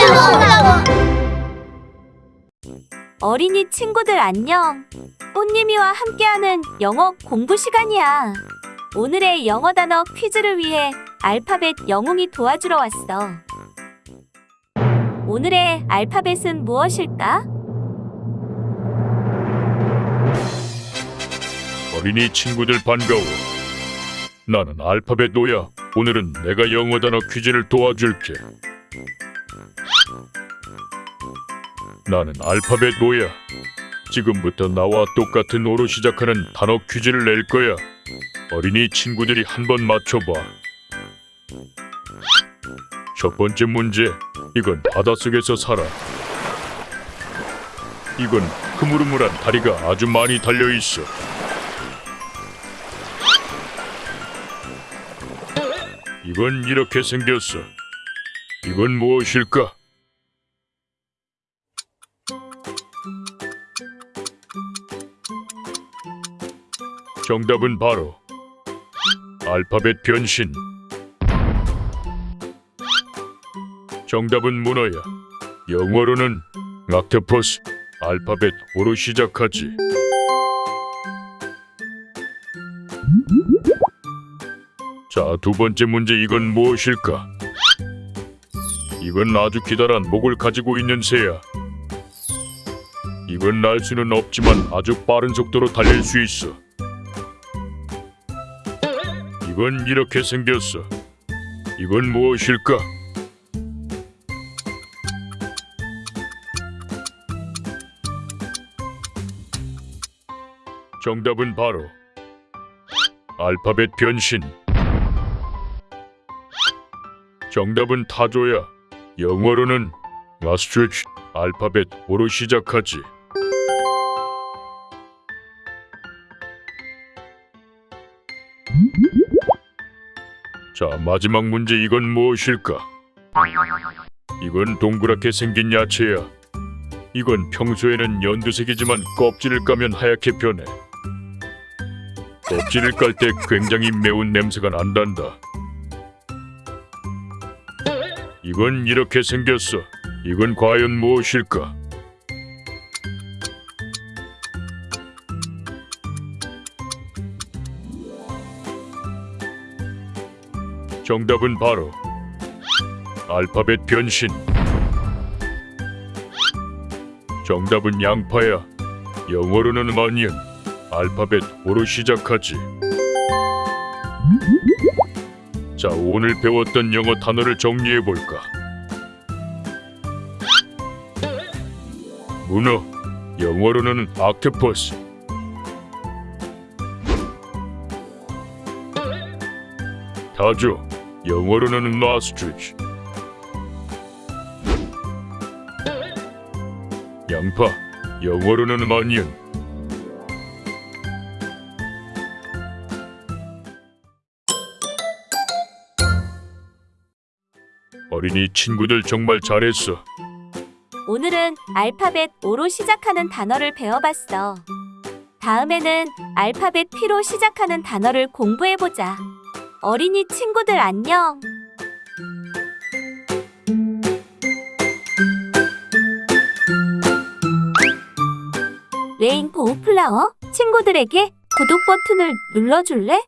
올라와. 어린이 친구들 안녕. 꽃님이와 함께하는 영어 공부 시간이야. 오늘의 영어 단어 퀴즈를 위해 알파벳 영웅이 도와주러 왔어. 오늘의 알파벳은 무엇일까? 어린이 친구들 반가워. 나는 알파벳 노야. 오늘은 내가 영어 단어 퀴즈를 도와줄게. 나는 알파벳 노야. 지금부터 나와 똑같은 오로 시작하는 단어 퀴즈를 낼 거야. 어린이 친구들이 한번 맞춰봐. 첫 번째 문제. 이건 바닷속에서 살아. 이건 흐물흐물한 다리가 아주 많이 달려 있어. 이건 이렇게 생겼어. 이건 무엇일까? 정답은 바로 알파벳 변신. 정답은 문어야. 영어로는 락테퍼스. 알파벳 오로 시작하지. 자, 두 번째 문제 이건 무엇일까? 이건 아주 기다란 목을 가지고 있는 새야. 이건 날 수는 없지만 아주 빠른 속도로 달릴 수 있어. 이건 이렇게 생겼어. 이건 무엇일까? 정답은 바로 알파벳 변신. 정답은 타조야. 영어로는 아스트리치 알파벳 오로 시작하지. 자, 마지막 문제 이건 무엇일까? 이건 동그랗게 생긴 야채야. 이건 평소에는 연두색이지만 껍질을 까면 하얗게 변해. 껍질을 깔 때 굉장히 매운 냄새가 난단다. 이건 이렇게 생겼어. 이건 과연 무엇일까? 정답은 바로 알파벳 변신. 정답은 양파야. 영어로는 어니언. 알파벳 오로 시작하지. 자, 오늘 배웠던 영어 단어를 정리해 볼까? 문어, 영어로는 아크퍼스. 타조, 영어로는 마스트리치. 양파, 영어로는 어니언. 어린이 친구들 정말 잘했어. 오늘은 알파벳 O로 시작하는 단어를 배워봤어. 다음에는 알파벳 P로 시작하는 단어를 공부해보자. 어린이 친구들 안녕! 레인보우 플라워 친구들에게 구독 버튼을 눌러줄래?